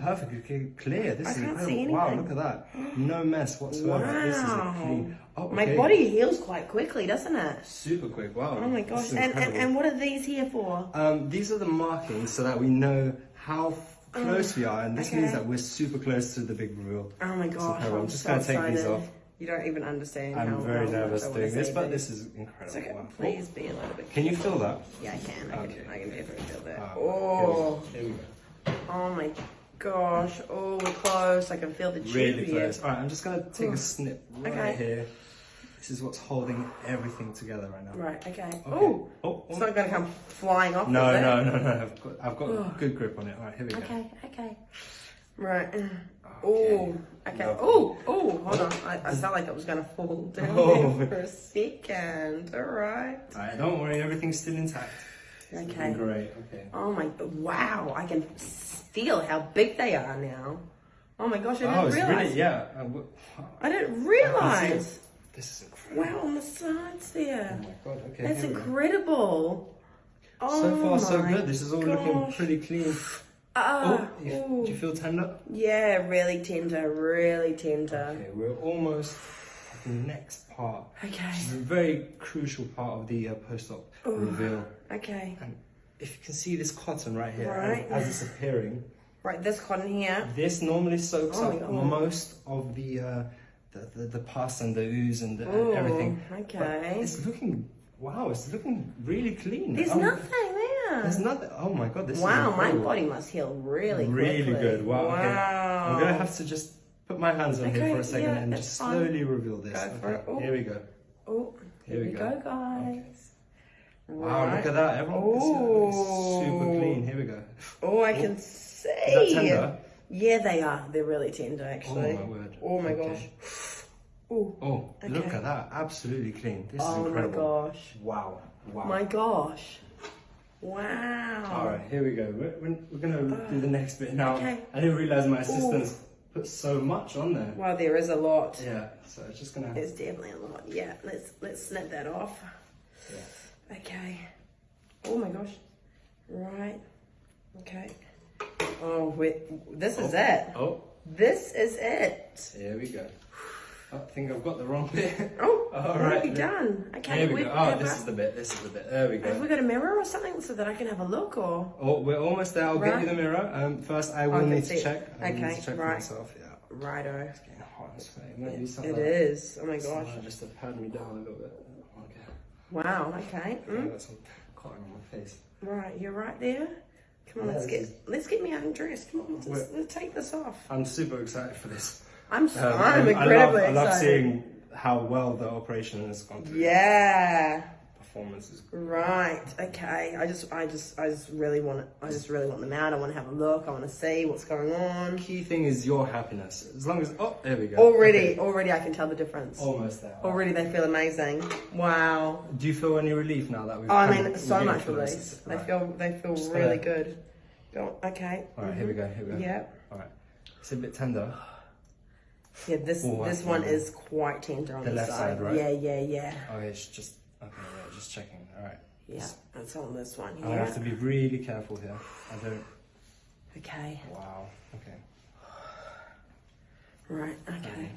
perfectly clear. This I is incredible. see Wow, look at that. No mess whatsoever. This is a clean. Oh, My body heals quite quickly, doesn't it? Super quick. Wow. Oh my gosh. And, and, and what are these here for? Um, these are the markings so that we know how f- close we are, and this means Oh, that we're super close to the big reveal. Oh my gosh. I'm, I'm just so gonna take these off. You don't even understand I'm how very nervous much I wanna doing this, but this is incredible. okay. Please be a little bit. Can you feel that? Yeah, I can. I Okay. can. I can definitely feel that. Oh, Here we go. oh my gosh. Oh, we're close. I can feel the tube Really here. close. All right, I'm just gonna take Ooh. a snip right Okay. here. This is what's holding everything together right now. Right. Okay. Okay. Oh, Oh, it's not going to come flying off. No, is it? no, no, no. I've got, I've got Oh. good grip on it. All right, here we go. Okay. Okay. Right. Oh. Okay. Oh. Oh. Hold on. I, I felt like it was going to fall down Oh. there for a second. All right. All right, don't worry, everything's still intact. Okay. Great. Okay. Oh my. Wow. I can feel how big they are now. Oh my gosh. I didn't Oh, it's realize. really yeah. Uh, w- I didn't I realize. it. This is incredible. Wow, on the sides Oh my god. Okay. That's here we go. incredible. Oh So far, so good. This is all looking pretty clean. Ah, oh, you, ooh. do you feel tender? Yeah, really tender, really tender. Okay, we're almost at the next part. Okay. Which is a very crucial part of the uh, post-op reveal. Okay. And if you can see this cotton right here, Right. as it's appearing, Right, this cotton here. this normally soaks Oh up most of the, uh, the, the the pus and the ooze and, the, Ooh, and everything. okay. But it's looking wow. It's looking really clean. There's Um, nothing there. There's nothing. Oh my god, this wow, my body must heal really really quickly. good. Wow. Wow. Okay. I'm gonna have to just put my hands on here for a second yeah, and just fine. slowly reveal this. Okay. Here we go. Oh, here, Here we we go, go. guys. Wow, Right. look at that. Everyone can see that. Oh. Super clean. Here we go. Oh, I oh. can see. Is that tender? Yeah, they are. They're really tender, actually. Oh, my word. Oh my Okay. gosh. Oh, Oh, look at that. Absolutely clean. This is incredible. oh my gosh. Wow. Wow. My gosh. Wow. All right, here we go. We're, we're, going to do the next bit now. okay. I didn't realize my assistants put so much on there. Well, there is a lot. Yeah, so it's just going to. There's definitely a lot. Yeah, let's let's snip that off. Yeah. Okay. Oh my gosh. Right. Okay. Oh wait, this is it. Oh, This is it. here we go. I think I've got the wrong bit. Oh, All right. you done? Okay. Here we we- go. Oh, this I- is the bit. This is the bit. There we go. Have we go. got a mirror or something so that I can have a look or? Oh, we're almost there. I'll get you the mirror. Um, first, I will Okay, need to check. I need Okay, to check right. myself. Yeah. Righto. It's getting hot. It's. It might. It like- is. Oh my gosh. Just to pad me down a little bit. Wow. Okay. I Mm. got some cotton on my face. Right. You're right there. Come on. Yeah, Let's get is- let's get me undressed. Come on. Let's, let's take this off. I'm super excited for this. I'm Um, I'm I love, incredibly I love seeing how well the operation has gone through. Yeah. Right. Okay. I just, I just, I just really want, I just really want them out. I want to have a look. I want to see what's going on. Key thing is your happiness. As long as oh, there we go. Already, Okay. already, I can tell the difference. Almost there. Already, they feel amazing. Wow. Do you feel any relief now that we've? Oh, I mean, so much relief. They Right. feel, they feel Just really gonna- good. Go. Okay. All right, here we go. Here we go. Yep. All right. It's a bit tender. Yeah. This, Oh, I this one is quite tender on The the, left side, right? Yeah, yeah, yeah. Okay, it's just okay. Yeah, just checking. All right. Yeah. That's on this one. I have to be really careful here. I don't. Okay. Wow. Okay. Right. Okay.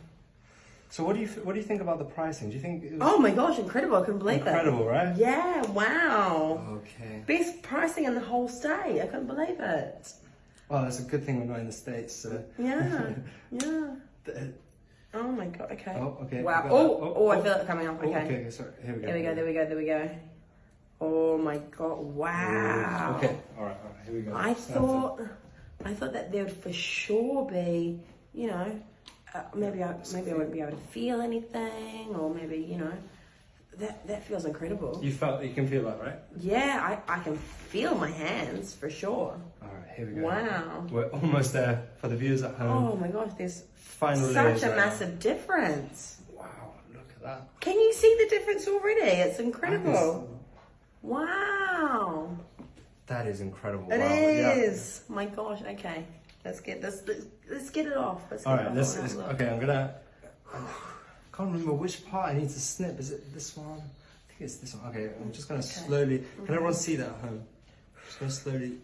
So what do you what do you think about the pricing? Do you think it was Oh my gosh! Incredible! I couldn't believe it. incredible, right? Yeah. Wow. Okay. Best pricing in the whole state. I couldn't believe it. Well, it's a good thing we're not in the states. So. Yeah. yeah. The- Oh my god. Okay. Oh, okay. Wow. got Oh, oh, I feel it coming up. Oh, Okay. okay. Sorry. Here we go. There we go. There we go. There we go. Oh my god. Wow. Okay. All right. All right. Here we go. I it. thought, I thought that there would for sure be, you know, uh, maybe I maybe I wouldn't be able to feel anything, or maybe you know, that that feels incredible. You felt you can feel that, right? Yeah, I, I can feel my hands for sure. All right. Here we go. Wow. We're almost there for the viewers at home. Oh my gosh, there's Final such a right now. massive difference. Wow. Look at that. Can you see the difference already? It's incredible. Wow. that is incredible. It wow. is. Yeah. My gosh. Okay. Let's get this. Let's, let's get it off. Let's get All it off. Let's, let's- have a look. okay. I'm gonna. I can't remember which part I need to snip. Is it this one? I think it's this one. Okay. I'm just gonna slowly. Can mm-hmm. everyone see that at home? Just gonna slowly.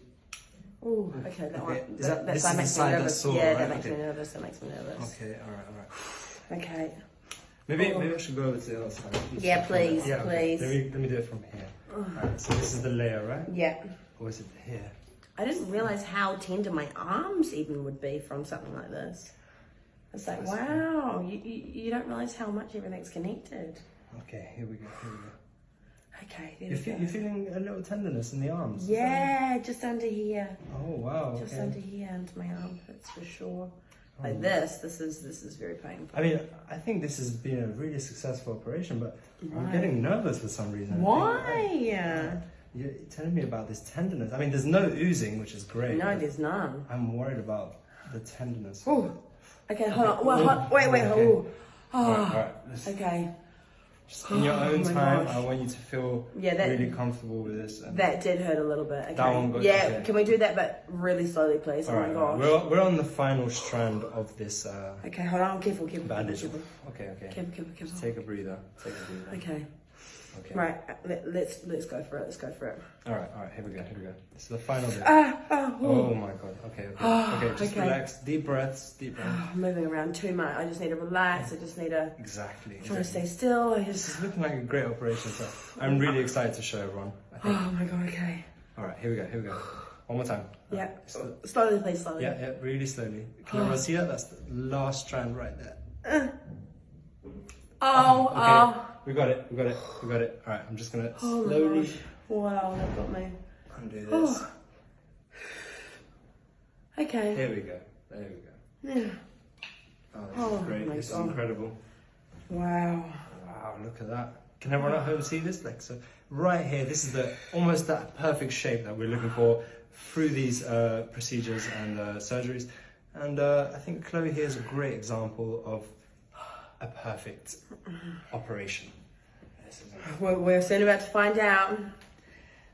Oh, okay, that one. Is that, that- this that makes me nervous. yeah, right? that makes Okay. me nervous. That makes me nervous. Okay, alright, alright. Okay. Maybe Oh. maybe I should go over to the other side. Yeah, please, Yeah, okay. please. Let me let me do it from here. Alright, so this is the layer, right? Yeah. Or is it here? I didn't realize how tender my arms even would be from something like this. It's like, wow, you, you, you don't realize how much everything's connected. Okay, here we go, here we go. Okay, there You're, fe- go. you're feeling a little tenderness in the arms? Yeah, just under here. Oh wow. Just okay. under here, into my armpits for sure. Oh. Like this, this is this is very painful. I mean, I think this has been a really successful operation, but I'm getting nervous for some reason. Why? You're telling me about this tenderness. I mean, there's no oozing, which is great. No, there's none. I'm worried about the tenderness. Ooh. Okay, hold on. Well, hold, wait, wait, Okay. hold. All right, Oh, all right. Let's- okay. Just in your Oh own time, gosh. I want you to feel Yeah, that- really comfortable with this. And That did hurt a little bit. Okay. That one got- yeah, okay. can we do that, but really slowly, please? all oh right, my right. gosh. We're, we're on the final strand of this uh, Okay, hold on. Careful, careful, bandage. careful, Okay, okay. careful, careful, careful. Take a breather. Take a breather. Okay, Okay. right. uh, Let, let's let's go for it. Let's go for it. All right, all right. Here we go. Here we go. This is the final bit. Ah, ah, Oh my god. Okay, okay. Ah, okay, just okay. relax. Deep breaths. Deep breaths. I'm moving around too much. I just need to relax. I just need to Exactly. try to stay still. I This just. is looking like a great operation, so I'm really excited to show everyone. I think. Oh my god. Okay. All right, here we go. Here we go. One more time. Yeah. The- Slowly, please. Slowly. yeah, yeah. Really slowly. Can everyone see that? That's the last strand right there. Oh, Okay. oh. We got it. We got it. We got it. All right. I'm just gonna Oh my slowly. Wow, that got me. undo this. Oh. Okay. Here we go. There we go. Yeah. Oh, this Oh is great. my This is incredible. Wow. Wow, look at that. Can everyone at home see this? Like, so right here, this is the almost that perfect shape that we're looking for through these uh, procedures and uh, surgeries. And uh, I think Chloe here is a great example of a perfect operation. We're, we're soon about to find out.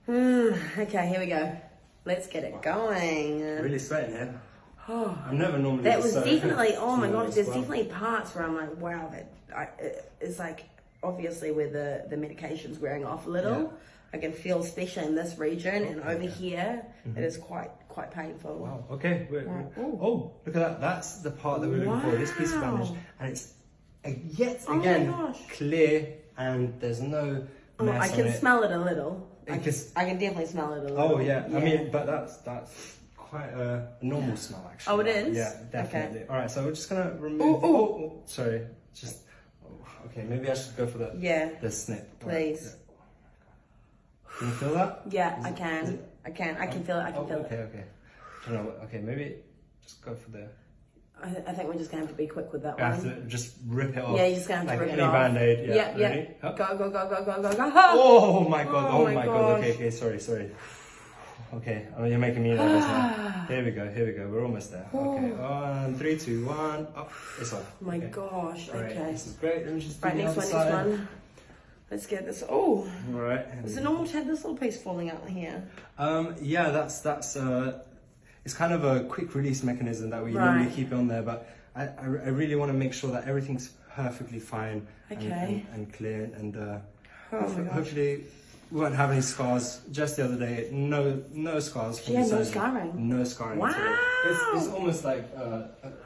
Hmm, okay, here we go. Let's get it going. really sweating here. Oh, I'm never normally. that was so- definitely. Oh my gosh, there's well. definitely parts where I'm like, wow, that I, it- it's like obviously where the the medication's wearing off a little. Yeah. I can feel, especially in this region and over Yeah. here, it is quite quite painful. Wow. Okay. Right. oh, look at that. That's the part that we're looking for. This piece of bandage, and it's uh, yet Oh again clear, and there's no Oh, I can it. smell it a little. I can, Because- I can definitely smell it a little. Oh yeah. I mean, but that's that's quite a normal smell actually. Oh, it is? Yeah, Okay. definitely. All right, so we're just gonna remove. Ooh, ooh. Oh, oh, sorry. Just oh, okay. Maybe I should go for the yeah, the snip. Please. yeah. Can you feel that? Yeah, Is I can. it- I can. I can oh, feel it. I can oh, feel okay, it. okay. I don't know. Okay, maybe just go for the. I, I think we're just gonna have to be quick with that have one. to just rip it off. Yeah, you're just gonna have to like rip any it off. band-aid. Yeah. yeah, yeah. ready? Up. Go, go, go, go, go, go, go. Oh my god! Oh Oh, my my god! Okay, okay. Sorry, sorry. Okay, oh, you're making me nervous now. Here we go. Here we go. We're almost there. Okay. One, three, two, one. Up. It's off. Oh my okay. gosh. Right, Okay. This is great. Let me just Right, next one, next one. Let's get this. Oh, All right. is it normal to have this little piece falling out here? Um, yeah, that's that's uh, it's kind of a quick release mechanism that we Right. normally keep on there, but I, I, I really want to make sure that everything's perfectly fine and, Okay. and, and clear, and uh, Oh hopefully, hopefully we won't have any scars. Just the other day, no no scars. From the no surgery. scarring? No scarring. at all. It's, it's almost like uh,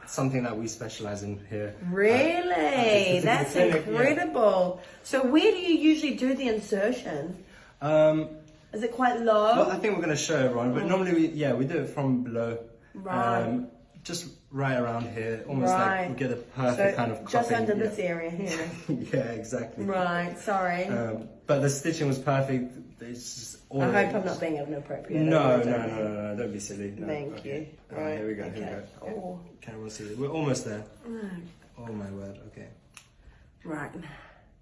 something that we specialize in here. Really? That's clinic, yeah. incredible. So where do you usually do the insertion? Um, Is it quite low? Well, I think we're going to show everyone, but normally we yeah we do it from below, Oh. Right. um, just right around here, almost Right. like we get a perfect so kind of just under yeah. this area here. yeah, exactly. right. Sorry. Um, but the stitching was perfect. It's just all I hope I'm not being inappropriate. No, no, no, don't no, no, no, don't be silly. No, Thank okay. you. Right, here we go. Here we go. Oh. Can everyone see it? We're almost there. Mm. Oh my word. Okay. Right.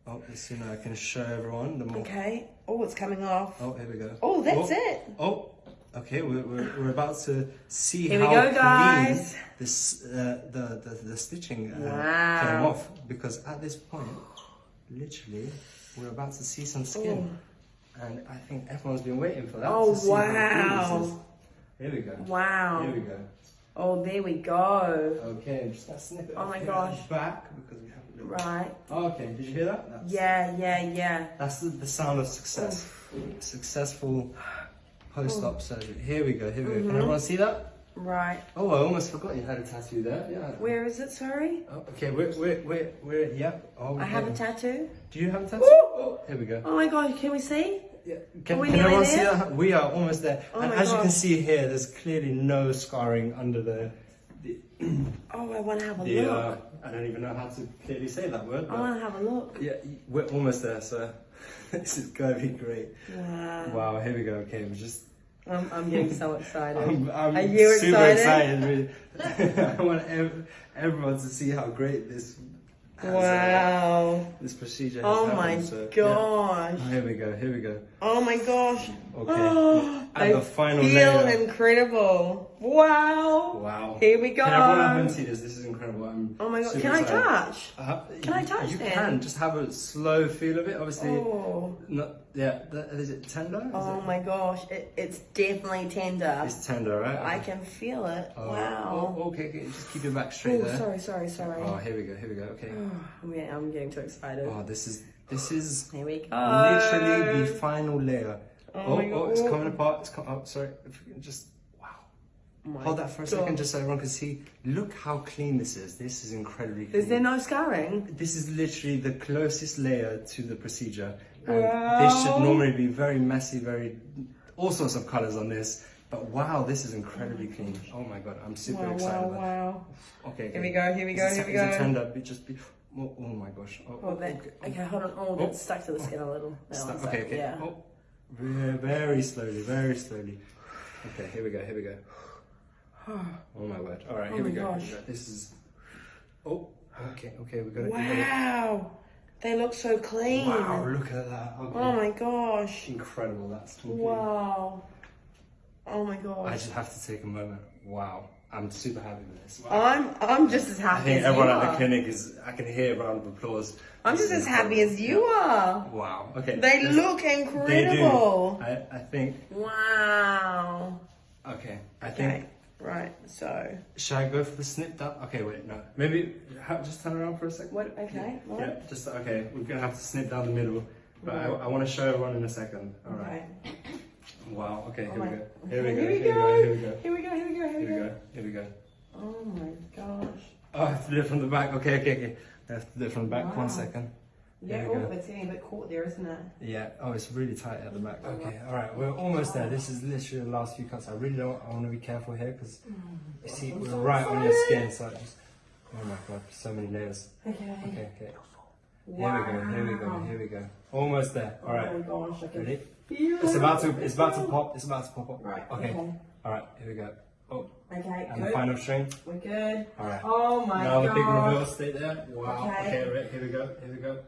Oh, as soon as I can show everyone, the more. Okay. Oh, it's coming off. Oh, here we go. Oh, that's oh, it. Oh, okay. We're, we're, we're about to see Here we how go, clean guys. this uh, the, the the stitching uh, Wow. came off because at this point, literally, we're about to see some skin, and I think everyone's been waiting for that. Oh, to see how this is. wow. Here we go. Wow. Here we go. Oh, there we go. Okay, just gonna snip it Oh my gosh. back because we have. Right. Oh, okay, did you hear that? That's, Yeah, yeah, yeah. That's the, the sound of success. Successful post-op surgery. Here we go. Here we go. Mm-hmm. Can everyone see that? Right. Oh, I almost forgot you had a tattoo there. Yeah. Where is it? Sorry. Oh, okay, we're, we're, we're, we're, yeah. Oh, I have a tattoo. Do you have a tattoo? Ooh. Oh, here we go. Oh my god! Can we see? Yeah. Can, can everyone see that? We are almost there. Oh and as you can see here, there's clearly no scarring under the. the, Oh, I want to have a the look. uh, I don't even know how to clearly say that word. I want to have a look. yeah, we're almost there, so this is gonna be great. Wow. Wow, here we go. Okay, we just. I'm, I'm getting so excited. I'm, I'm Are you super excited? excited. I want ev- everyone to see how great this. has, uh, Wow. this procedure. Has Oh happened, my so, yeah. gosh. Here we go. Here we go. Oh my gosh. Okay. Oh, and I the final feel layer. incredible. Wow. Wow. Here we go. Can everyone home see this? This is incredible. I'm Oh my god. Can I excited. touch? Uh, Can I you- touch You then? can just have a slow feel of it. Obviously, Oh. not yeah. Is it tender? Oh it, my gosh. It, it's definitely tender. It's tender, right? I can feel it. Oh, wow. Oh, okay, okay. Just keep your back straight Oh, there. sorry, sorry, sorry. Oh, here we go. Here we go. Okay. I'm getting, I'm getting too excited. Oh, this is this is Here we go. literally the final layer. Oh Oh, oh, it's coming apart. It's com- oh, sorry. If you can just my Hold that for a God. second, just so everyone can see. Look how clean this is. This is incredibly clean. Is there no scarring? This is literally the closest layer to the procedure. And Wow. this should normally be very messy, very all sorts of colors on this. But wow, this is incredibly clean. Oh my god, I'm super Wow, excited. wow, wow. it. Okay, Here we go, here we go, here we is it go. tender? Be- Just be. Oh, oh my gosh. Oh, Oh, that, oh, okay. okay, hold on. Oh, oh. that's stuck to the skin a little. Stop. Okay, okay. Yeah. Oh, very slowly, very slowly. Okay, here we go. Here we go. Oh my word. All right, Oh here we go. gosh. This is. Oh, okay, okay. We got it. Wow. They look so clean. Wow, look at that. Okay. Oh my gosh. Incredible, that's completely. Wow. Oh my gosh. I just have to take a moment. Wow, I'm super happy with this. Wow. I'm I'm just as happy I think everyone at the clinic is. I can hear a round of applause. I'm This just as happy as you are. Wow. Okay. They let's- look They incredible. do. I, I think. Wow. Okay. I Okay. Right. So. Should I go for the snip down? Okay, wait, no. Maybe just turn around for a second. What? Okay. Yeah, Right. just okay. We're gonna have to snip down the middle, but I, Right. I want to show everyone in a second. All right. Okay. Wow. Okay. Oh Here my- we go. Here we go. Here we Here we go. Here we go. Here we go. Here we go. Here we go. Here we go. Oh my gosh. Oh, I have to do it from the back. Okay, okay, okay. I have to do it from the back. Wow. One second. Yeah. Here we Oh, go. it's getting a bit caught there, isn't it? Yeah. Oh, it's really tight at the back. Okay. All right. We're almost there. This is literally the last few cuts. I really don't. I want to be careful here because you see mm. we're so right on your skin. So I just. Oh my god, so many layers. Okay. Okay, okay. Here we go. Here we go. Here we go. Almost there. All right. Oh my gosh. I Ready? feel It's about to. It's about to pop. It's about to pop up. Right. Okay. Okay. All right. Here we go. Oh, Okay. and the final string. We're good. All right. Oh my god. now the big reveal. Stay there. Wow. Okay. Okay. right, Here we go. Here we go.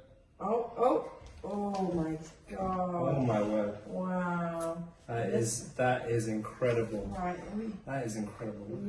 Oh, oh, oh my oh god. Oh my word. Wow. That is that is incredible. Right, let me That is incredible.